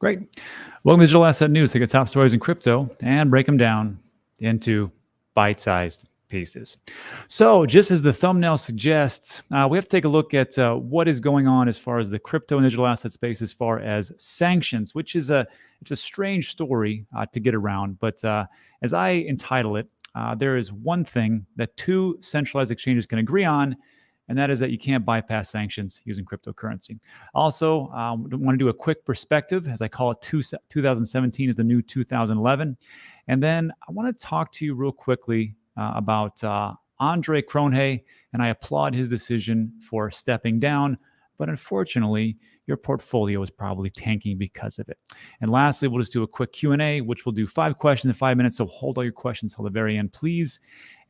Great. Welcome to Digital Asset News. Take the top stories in crypto and break them down into bite-sized pieces. So, just as the thumbnail suggests, uh, we have to take a look at uh, what is going on as far as the crypto and digital asset space, as far as sanctions, which is a it's a strange story uh, to get around. But uh, as I entitle it, uh, there is one thing that two centralized exchanges can agree on, and that is that you can't bypass sanctions using cryptocurrency. Also, I um, want to do a quick perspective, as I call it, two, 2017 is the new 2011. And then I want to talk to you real quickly uh, about uh, Andre Cronje, and I applaud his decision for stepping down. But unfortunately, your portfolio is probably tanking because of it. And lastly, we'll just do a quick Q&A, which we'll do five questions in five minutes. So hold all your questions till the very end, please.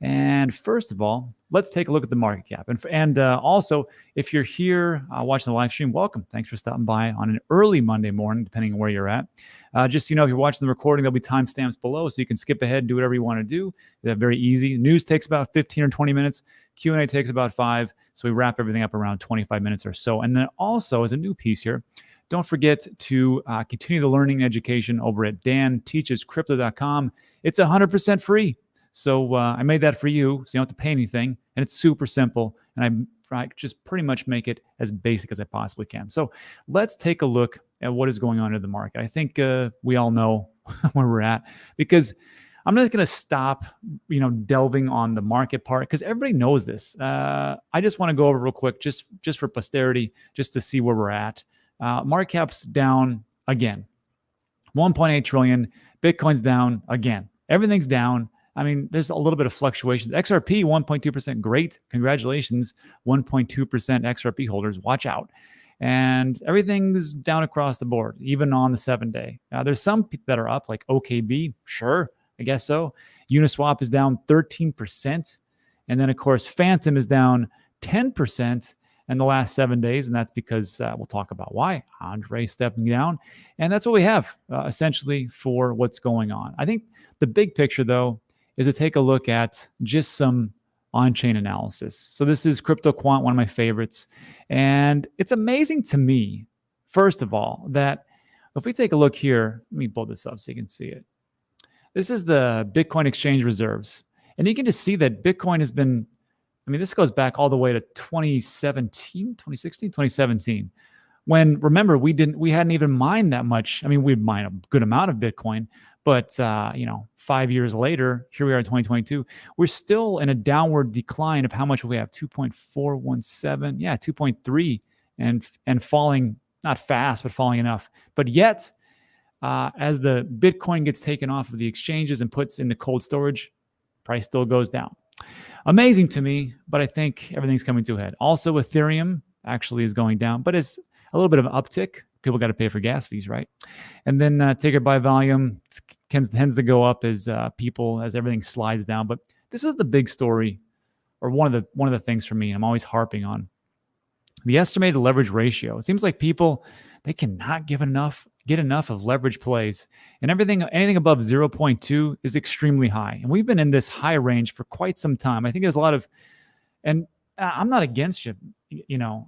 And first of all, let's take a look at the market cap. And, and uh, also, if you're here uh, watching the live stream, welcome. Thanks for stopping by on an early Monday morning, depending on where you're at. Uh, just you know, if you're watching the recording, there'll be timestamps below, so you can skip ahead and do whatever you want to do. Very easy. News takes about 15 or 20 minutes. Q&A takes about five. So we wrap everything up around 25 minutes or so. And then also, as a new piece here, don't forget to uh, continue the learning education over at danteachescrypto.com. It's 100% free. So uh, I made that for you, so you don't have to pay anything, and it's super simple. And I, I just pretty much make it as basic as I possibly can. So let's take a look at what is going on in the market. I think uh, we all know where we're at because I'm not going to stop, you know, delving on the market part because everybody knows this. Uh, I just want to go over real quick, just just for posterity, just to see where we're at. Uh, market cap's down again, 1.8 trillion. Bitcoin's down again. Everything's down. I mean, there's a little bit of fluctuations. XRP 1.2%, great. Congratulations, 1.2% XRP holders. Watch out. And everything's down across the board, even on the seven day. Uh, there's some that are up, like OKB, sure, I guess so. Uniswap is down 13%. And then, of course, Fantom is down 10% in the last seven days. And that's because uh, we'll talk about why Andre stepping down. And that's what we have uh, essentially for what's going on. I think the big picture, though, is to take a look at just some on-chain analysis. So this is CryptoQuant, one of my favorites. And it's amazing to me, first of all, that if we take a look here, let me pull this up so you can see it. This is the Bitcoin exchange reserves. And you can just see that Bitcoin has been, I mean, this goes back all the way to 2017, 2016, 2017 when remember we didn't we hadn't even mined that much i mean we'd mine a good amount of bitcoin but uh, you know five years later here we are in 2022 we're still in a downward decline of how much we have 2.417 yeah 2.3 and and falling not fast but falling enough. But yet uh, as the bitcoin gets taken off of the exchanges and puts into cold storage price still goes down. Amazing to me but i think everything's coming to a head. Also ethereum actually is going down but it's a little bit of an uptick. People got to pay for gas fees, right? And then uh, take it by volume tends, tends to go up as uh, people as everything slides down. But this is the big story, or one of the one of the things for me. I'm always harping on the estimated leverage ratio. It seems like people they cannot give enough get enough of leverage plays and everything anything above 0.2 is extremely high and we've been in this high range for quite some time i think there's a lot of and i'm not against you you know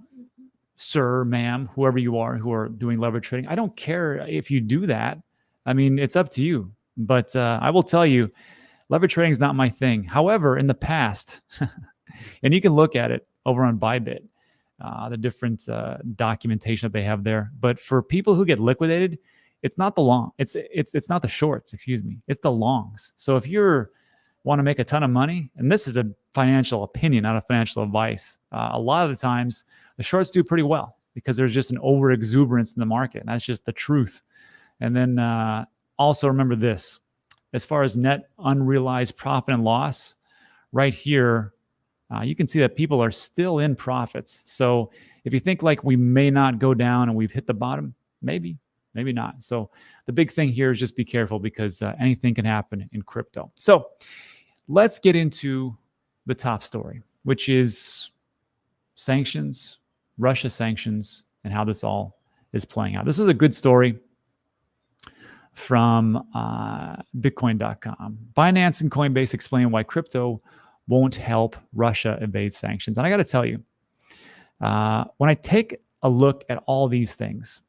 sir, ma'am, whoever you are who are doing leverage trading. I don't care if you do that. I mean, it's up to you. But uh, I will tell you, leverage trading is not my thing. However, in the past, and you can look at it over on Bybit, uh, the different uh, documentation that they have there. But for people who get liquidated, it's not the long, it's it's it's not the shorts. Excuse me, it's the longs. So if you're want to make a ton of money, and this is a financial opinion, not a financial advice, uh, a lot of the times the shorts do pretty well because there's just an over exuberance in the market. And that's just the truth. And then uh, also remember this as far as net unrealized profit and loss, right here, uh, you can see that people are still in profits. So if you think like we may not go down and we've hit the bottom, maybe, maybe not. So the big thing here is just be careful because uh, anything can happen in crypto. So let's get into the top story, which is sanctions Russia sanctions and how this all is playing out. This is a good story from uh, Bitcoin.com. Binance and Coinbase explain why crypto won't help Russia evade sanctions. And I got to tell you, uh, when I take a look at all these things,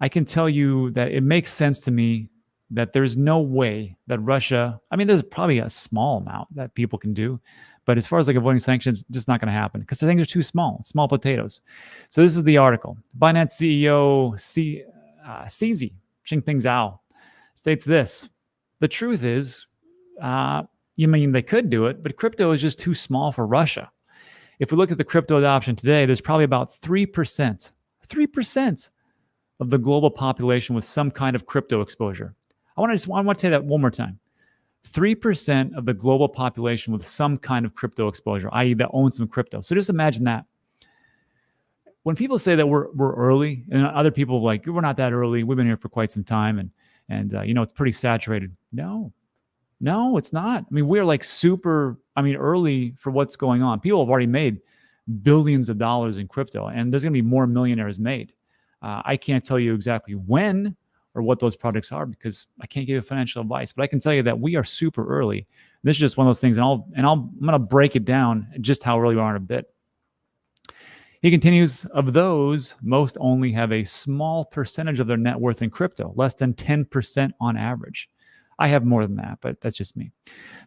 I can tell you that it makes sense to me that there's no way that Russia, I mean, there's probably a small amount that people can do, but as far as like avoiding sanctions, just not going to happen because the things are too small, small potatoes. So this is the article. Binance CEO C, uh, CZ, Changpeng Zhao, states this. The truth is, uh, you mean they could do it, but crypto is just too small for Russia. If we look at the crypto adoption today, there's probably about 3%, 3% of the global population with some kind of crypto exposure. I want to just I want to say that one more time. 3% of the global population with some kind of crypto exposure, i.e., that owns some crypto. So just imagine that. When people say that we're, we're early, and other people like, we're not that early, we've been here for quite some time, and, and uh, you know, it's pretty saturated. No, no, it's not. I mean, we're like super, I mean, early for what's going on. People have already made billions of dollars in crypto, and there's going to be more millionaires made. Uh, I can't tell you exactly when or what those projects are because I can't give you financial advice. But I can tell you that we are super early. This is just one of those things, and I'll and I'll I'm gonna break it down just how early we are in a bit. He continues, of those, most only have a small percentage of their net worth in crypto, less than 10% on average. I have more than that, but that's just me.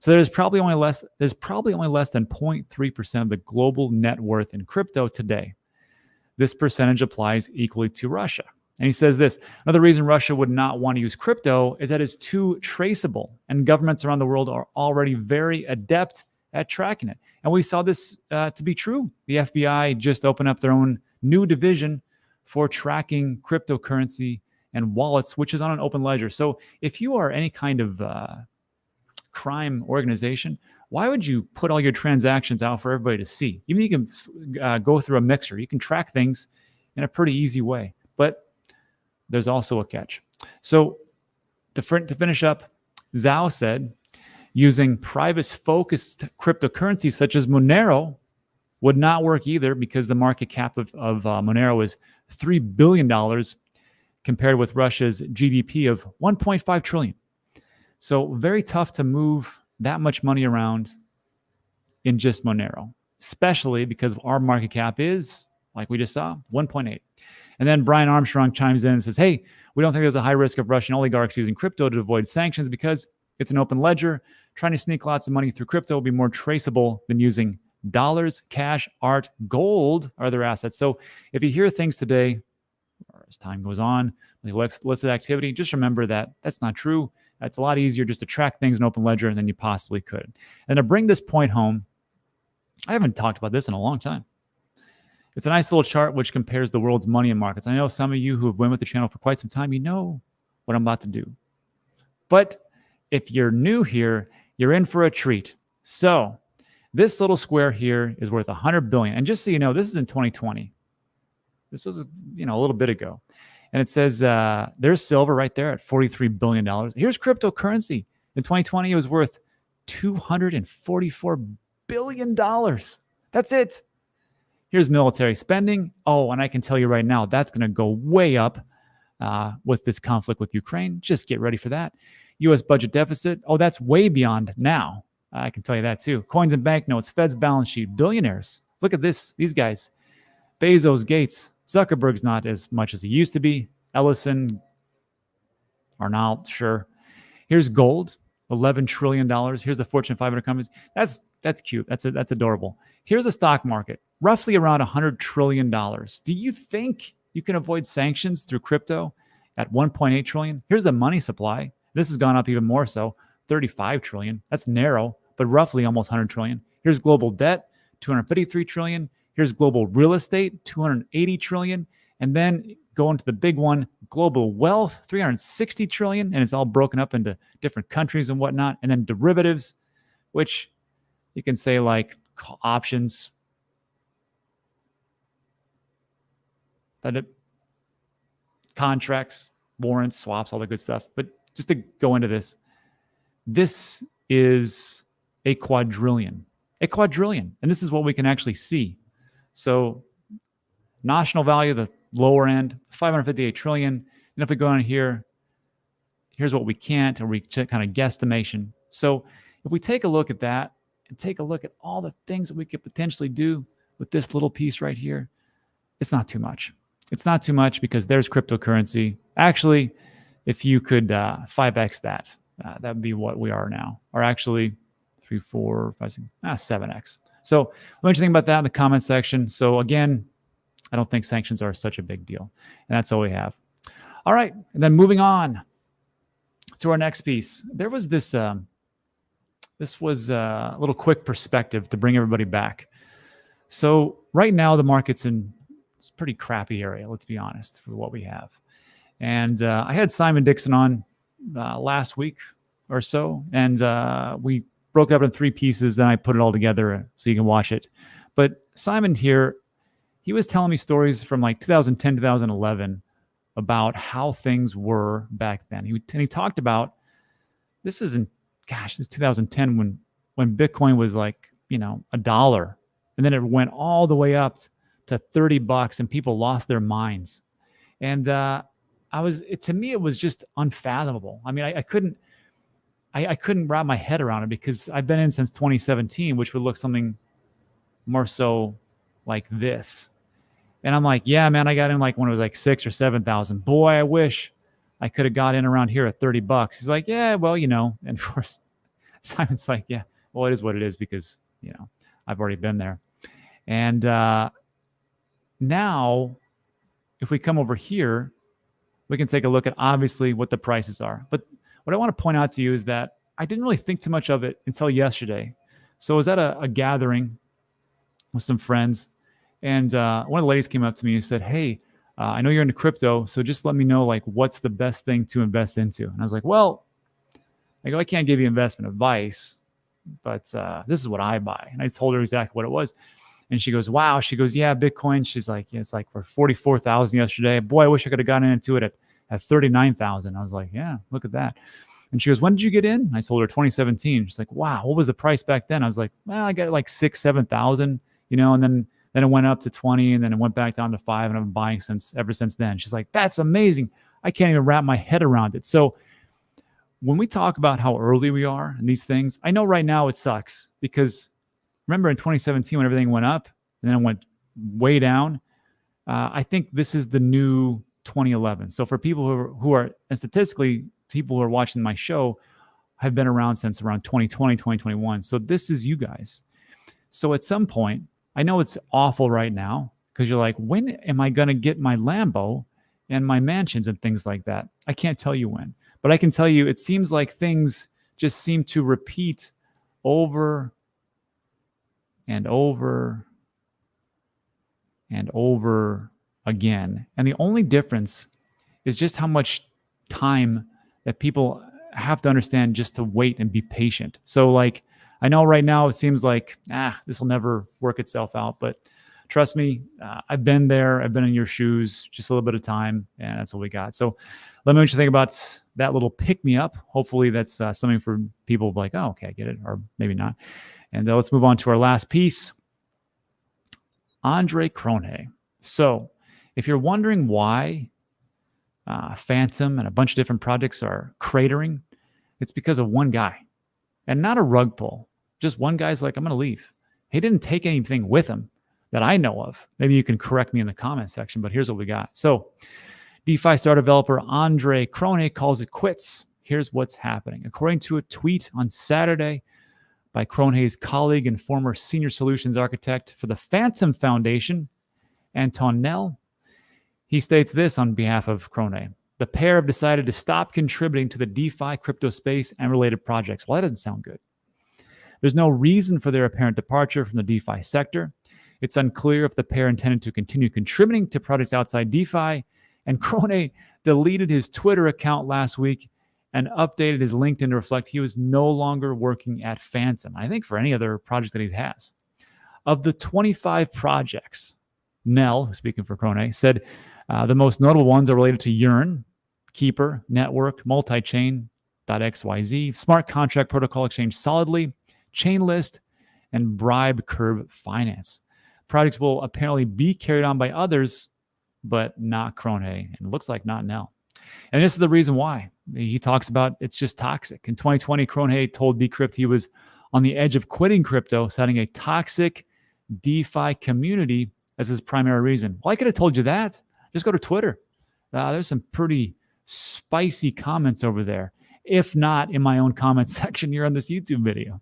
So there's probably only less there's probably only less than 0.3% of the global net worth in crypto today. This percentage applies equally to Russia. And he says this another reason Russia would not want to use crypto is that it's too traceable, and governments around the world are already very adept at tracking it. And we saw this uh, to be true. The FBI just opened up their own new division for tracking cryptocurrency and wallets, which is on an open ledger. So if you are any kind of uh, crime organization, why would you put all your transactions out for everybody to see? Even you can uh, go through a mixer, you can track things in a pretty easy way. But there's also a catch. So to, to finish up, Zhao said using privacy focused cryptocurrencies such as Monero would not work either because the market cap of, of uh, Monero is $3 billion compared with Russia's GDP of 1.5 trillion. So very tough to move that much money around in just Monero, especially because our market cap is, like we just saw, 1.8. And then Brian Armstrong chimes in and says, Hey, we don't think there's a high risk of Russian oligarchs using crypto to avoid sanctions because it's an open ledger. Trying to sneak lots of money through crypto will be more traceable than using dollars, cash, art, gold are their assets. So if you hear things today, or as time goes on, like illicit activity, just remember that that's not true. It's a lot easier just to track things in open ledger than you possibly could. And to bring this point home, I haven't talked about this in a long time. It's a nice little chart which compares the world's money and markets. I know some of you who have been with the channel for quite some time, you know what I'm about to do. But if you're new here, you're in for a treat. So this little square here is worth 100 billion. And just so you know, this is in 2020. This was, you know, a little bit ago. And it says uh, there's silver right there at $43 billion. Here's cryptocurrency. In 2020, it was worth $244 billion. That's it. Here's military spending. Oh, and I can tell you right now, that's going to go way up uh, with this conflict with Ukraine. Just get ready for that. U.S. budget deficit. Oh, that's way beyond now. I can tell you that too. Coins and banknotes, Fed's balance sheet, billionaires. Look at this. These guys. Bezos, Gates, Zuckerberg's not as much as he used to be. Ellison, Arnold, sure. Here's gold, $11 trillion. Here's the Fortune 500 companies. That's that's cute. That's a, that's adorable. Here's the stock market roughly around $100 trillion. Do you think you can avoid sanctions through crypto at 1.8 trillion? Here's the money supply. This has gone up even more so, 35 trillion. That's narrow, but roughly almost 100 trillion. Here's global debt, 253 trillion. Here's global real estate, 280 trillion. And then going to the big one, global wealth, 360 trillion. And it's all broken up into different countries and whatnot. And then derivatives, which you can say like options, but it, contracts, warrants, swaps, all the good stuff. But just to go into this, this is a quadrillion, a quadrillion. And this is what we can actually see. So notional value, the lower end, 558 trillion. And if we go on here, here's what we can't, or we kind of guesstimation. So if we take a look at that and take a look at all the things that we could potentially do with this little piece right here, it's not too much. It's not too much because there's cryptocurrency. Actually, if you could uh, 5x that, uh, that would be what we are now, or actually three, four, five, six, ah, 7x. So let me think about that in the comment section. So again, I don't think sanctions are such a big deal. And that's all we have. All right. And then moving on to our next piece. There was this, um, this was uh, a little quick perspective to bring everybody back. So right now the market's in it's a pretty crappy area, let's be honest, for what we have. And uh, I had Simon Dixon on uh, last week or so, and uh, we broke it up in three pieces. Then I put it all together so you can watch it. But Simon here, he was telling me stories from like 2010, 2011 about how things were back then. He, and he talked about this is in, gosh, this is 2010 when when Bitcoin was like, you know, a dollar. And then it went all the way up to 30 bucks and people lost their minds. And uh, I was, it, to me, it was just unfathomable. I mean, I, I couldn't, I, I, couldn't wrap my head around it because I've been in since 2017, which would look something more so like this. And I'm like, yeah, man, I got in like when it was like six or 7,000. Boy, I wish I could have got in around here at 30 bucks. He's like, yeah, well, you know, and of course, Simon's like, yeah, well, it is what it is because, you know, I've already been there. And uh, now, if we come over here, we can take a look at obviously what the prices are. But what I want to point out to you is that I didn't really think too much of it until yesterday. So I was at a, a gathering with some friends, and uh, one of the ladies came up to me and said, "Hey, uh, I know you're into crypto, so just let me know like what's the best thing to invest into." And I was like, "Well, I go, I can't give you investment advice, but uh, this is what I buy." And I told her exactly what it was. And she goes, wow. She goes, yeah, Bitcoin. She's like, yeah, it's like for 44,000 yesterday. Boy, I wish I could have gotten into it at, at 39,000. I was like, yeah, look at that. And she goes, when did you get in? I told her 2017. She's like, wow, what was the price back then? I was like, well, I got like six, 7,000, you know, and then, then it went up to 20 and then it went back down to five and I've been buying since ever since then. She's like, that's amazing. I can't even wrap my head around it. So when we talk about how early we are in these things, I know right now it sucks because remember in 2017 when everything went up and then it went way down. Uh, I think this is the new 2011. So for people who are, who are, and statistically, people who are watching my show have been around since around 2020, 2021. So this is you guys. So at some point, I know it's awful right now because you're like, when am I going to get my Lambo and my mansions and things like that? I can't tell you when, but I can tell you it seems like things just seem to repeat over and over and over again. And the only difference is just how much time that people have to understand just to wait and be patient. So, like, I know right now it seems like, ah, this will never work itself out, but trust me, uh, I've been there. I've been in your shoes, just a little bit of time, and that's what we got. So, let me know what you think about that little pick me up. Hopefully, that's uh, something for people like, oh, okay, I get it, or maybe not. And uh, let's move on to our last piece Andre Cronje. So, if you're wondering why uh, Fantom and a bunch of different projects are cratering, it's because of one guy and not a rug pull. Just one guy's like, I'm going to leave. He didn't take anything with him that I know of. Maybe you can correct me in the comment section, but here's what we got. So, DeFi star developer Andre Cronje calls it quits. Here's what's happening. According to a tweet on Saturday, by Cronje's colleague and former senior solutions architect for the Fantom Foundation, Anton Nel. He states this on behalf of Cronje. The pair have decided to stop contributing to the DeFi crypto space and related projects. Well, that doesn't sound good. There's no reason for their apparent departure from the DeFi sector. It's unclear if the pair intended to continue contributing to projects outside DeFi. And Cronje deleted his Twitter account last week and updated his LinkedIn to reflect he was no longer working at Fantom. I think for any other project that he has. Of the 25 projects, Nel, speaking for Cronje, said uh, the most notable ones are related to Yearn, Keeper, Network, Multichain, .xyz, Smart Contract Protocol Exchange Solidly, Chainlist, and Bribe Curve Finance. Projects will apparently be carried on by others, but not Cronje, and it looks like not Nel. And this is the reason why. He talks about it's just toxic. In 2020, Cronje told Decrypt he was on the edge of quitting crypto, citing a toxic DeFi community as his primary reason. Well, I could have told you that. Just go to Twitter. Uh, there's some pretty spicy comments over there. If not in my own comment section here on this YouTube video.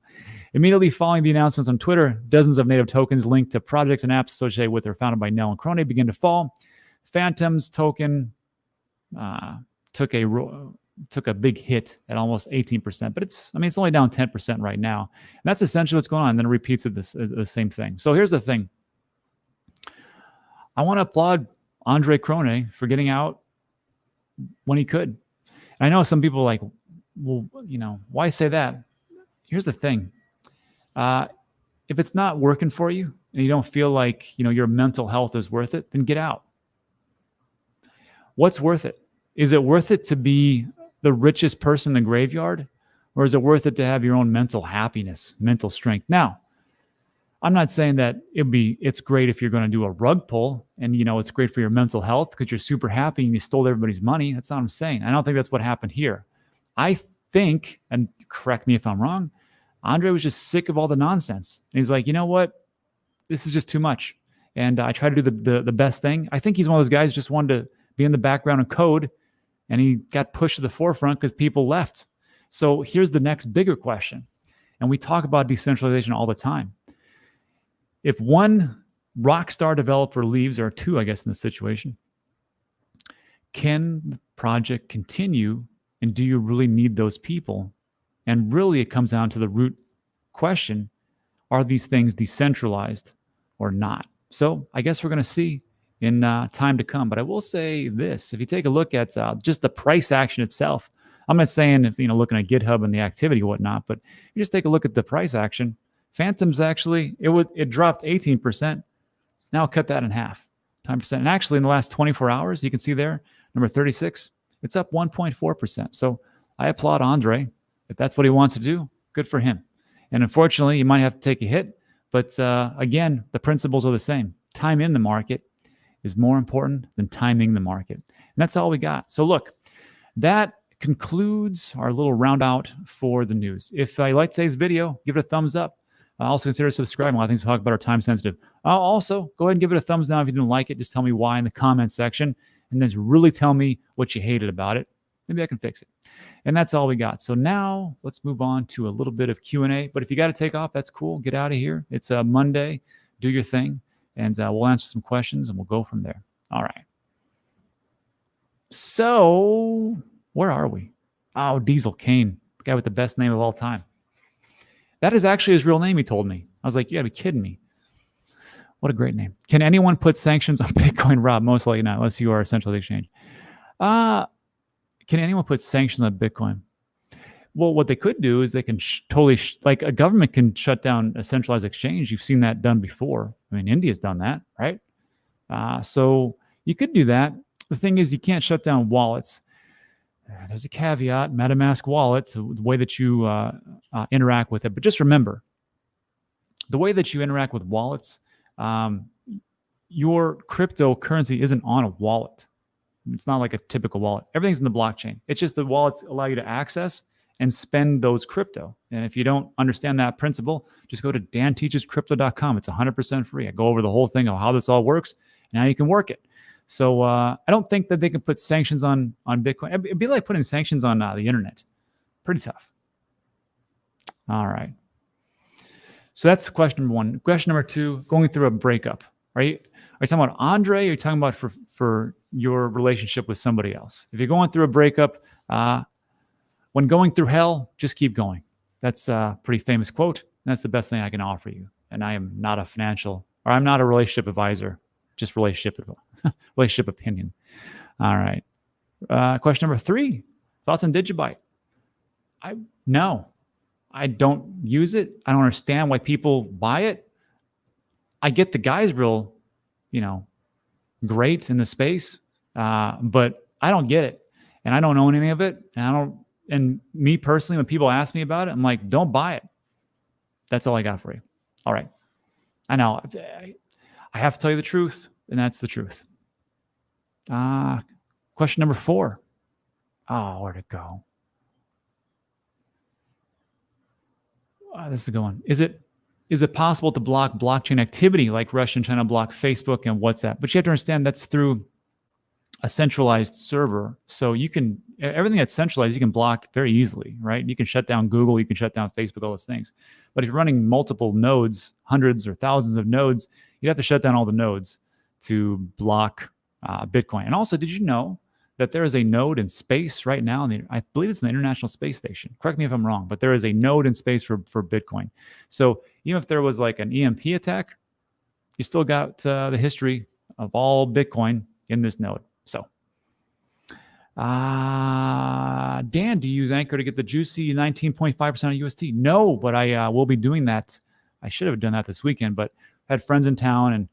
Immediately following the announcements on Twitter, dozens of native tokens linked to projects and apps associated with or founded by Nel and Cronje begin to fall. Fantom's token uh, took a took a big hit at almost 18%, but it's I mean it's only down 10% right now. And that's essentially what's going on. And then it repeats the same thing. So here's the thing. I want to applaud Andre Cronje for getting out when he could. And I know some people like, well, you know, why say that? Here's the thing. Uh, if it's not working for you and you don't feel like, you know, your mental health is worth it, then get out. What's worth it? Is it worth it to be the richest person in the graveyard? Or is it worth it to have your own mental happiness, mental strength? Now, I'm not saying that it'd be it's great if you're going to do a rug pull and you know it's great for your mental health because you're super happy and you stole everybody's money. That's not what I'm saying. I don't think that's what happened here. I think, and correct me if I'm wrong, Andre was just sick of all the nonsense. And he's like, you know what? This is just too much. And I try to do the, the, the best thing. I think he's one of those guys just wanted to be in the background and code, and he got pushed to the forefront because people left. So here's the next bigger question. And we talk about decentralization all the time. If one rock star developer leaves, or two, I guess, in this situation, can the project continue? And do you really need those people? And really, it comes down to the root question are these things decentralized or not? So I guess we're going to see in uh, time to come. But I will say this: if you take a look at uh, just the price action itself, I'm not saying if you know looking at GitHub and the activity and whatnot, but you just take a look at the price action. Fantom's actually it would it dropped 18%. Now cut that in half, 10%. And actually in the last 24 hours, you can see there, number 36, it's up 1.4%. So I applaud Andre. If that's what he wants to do, good for him. And unfortunately, you might have to take a hit. But uh, again, the principles are the same. Time in the market is more important than timing the market. And that's all we got. So look, that concludes our little round out for the news. If you like today's video, give it a thumbs up. Uh, also consider subscribing. A lot of things we talk about are time sensitive. Uh, also, go ahead and give it a thumbs down if you didn't like it. Just tell me why in the comment section, and then really tell me what you hated about it. Maybe I can fix it. And that's all we got. So now let's move on to a little bit of Q&A. But if you got to take off, that's cool. Get out of here. It's a Monday. Do your thing and uh, we'll answer some questions and we'll go from there. All right. So, where are we? Oh, Diesel Kane, the guy with the best name of all time. That is actually his real name, he told me. I was like, you gotta be kidding me. What a great name. Can anyone put sanctions on Bitcoin, Rob? Most likely not, unless you are a central exchange. Uh, can anyone put sanctions on Bitcoin? Well, what they could do is they can totally, like a government can shut down a centralized exchange. You've seen that done before. I mean, India's done that, right? Uh, so you could do that. The thing is, you can't shut down wallets. Uh, there's a caveat MetaMask wallet, the way that you uh, uh, interact with it. But just remember the way that you interact with wallets, um, your cryptocurrency isn't on a wallet. It's not like a typical wallet. Everything's in the blockchain. It's just the wallets allow you to access and spend those crypto. And if you don't understand that principle, just go to danteachescrypto.com. It's 100% free. I go over the whole thing of how this all works. And now you can work it. So uh, I don't think that they can put sanctions on on Bitcoin. It'd be like putting sanctions on uh, the internet. Pretty tough. All right. So that's question number one. Question number two: Going through a breakup. You are you talking about Andre? Are you talking about for for your relationship with somebody else? If you're going through a breakup, uh, when going through hell, just keep going. That's a pretty famous quote. That's the best thing I can offer you. And I am not a financial or I'm not a relationship advisor, just relationship relationship opinion. All right. Uh, question number three: Thoughts on Digibyte? I no, I don't use it. I don't understand why people buy it. I get the guy's real, you know, great in the space, uh, but I don't get it, and I don't own any of it, and I don't and me personally, when people ask me about it, I'm like, don't buy it. That's all I got for you. All right. I know. I have to tell you the truth, and that's the truth. Uh, question number four. Oh, where'd it go? Oh, this is going. Is it is it possible to block blockchain activity like Russia and China block Facebook and WhatsApp? But you have to understand that's through a centralized server. So you can everything that's centralized, you can block very easily, right? You can shut down Google, you can shut down Facebook, all those things. But if you're running multiple nodes, hundreds or thousands of nodes, you'd have to shut down all the nodes to block uh, Bitcoin. And also, did you know that there is a node in space right now? The, I believe it's in the International Space Station. Correct me if I'm wrong, but there is a node in space for for Bitcoin. So even if there was like an EMP attack, you still got uh, the history of all Bitcoin in this node. Uh, Dan, do you use Anchor to get the juicy 19.5% of UST? No, but I uh, will be doing that. I should have done that this weekend, but had friends in town and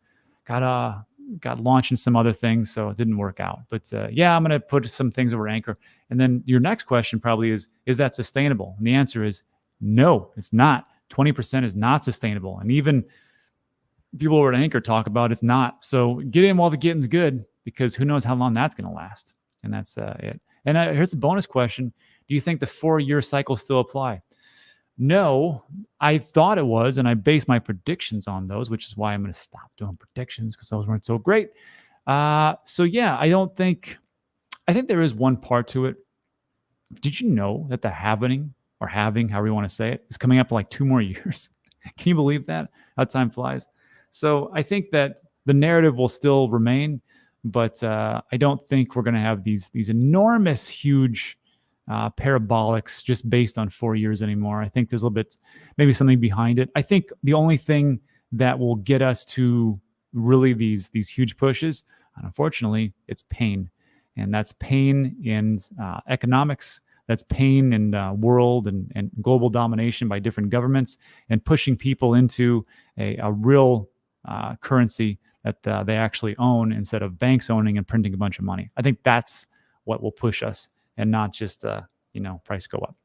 got uh got launched in some other things, so it didn't work out. But uh, yeah, I'm gonna put some things over Anchor. And then your next question probably is, is that sustainable? And the answer is no, it's not. 20% is not sustainable. And even people over at Anchor talk about it's not. So get in while the getting's good because who knows how long that's going to last. And that's uh, it. And uh, here's the bonus question Do you think the four year cycle still apply? No, I thought it was, and I base my predictions on those, which is why I'm going to stop doing predictions because those weren't so great. Uh, so yeah, I don't think. I think there is one part to it. Did you know that the happening or having, however you want to say it, is coming up like two more years? Can you believe that? How time flies. So I think that the narrative will still remain, but uh, I don't think we're going to have these these enormous, huge uh, parabolics just based on four years anymore. I think there's a little bit, maybe something behind it. I think the only thing that will get us to really these these huge pushes, and unfortunately, it's pain, and that's pain in uh, economics. That's pain in world and, and global domination by different governments and pushing people into a, a real uh, currency that uh, they actually own instead of banks owning and printing a bunch of money. I think that's what will push us and not just uh, you know price go up.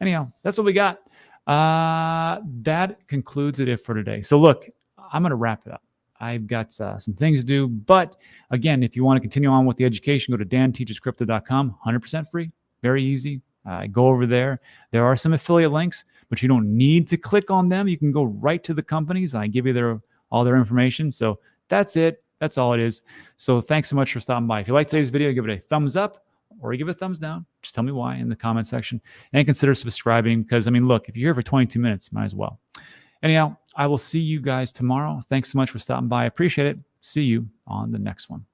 Anyhow, that's what we got. Uh, that concludes it for today. So look, I'm going to wrap it up. I've got uh, some things to do, but again, if you want to continue on with the education, go to danteachescrypto.com. 100% free, very easy. Uh, go over there. There are some affiliate links, but you don't need to click on them. You can go right to the companies. I give you their all their information. So that's it. That's all it is. So thanks so much for stopping by. If you like today's video, give it a thumbs up or give it a thumbs down. Just tell me why in the comment section and consider subscribing because I mean, look, if you're here for 22 minutes, might as well. Anyhow, I will see you guys tomorrow. Thanks so much for stopping by. I appreciate it. See you on the next one.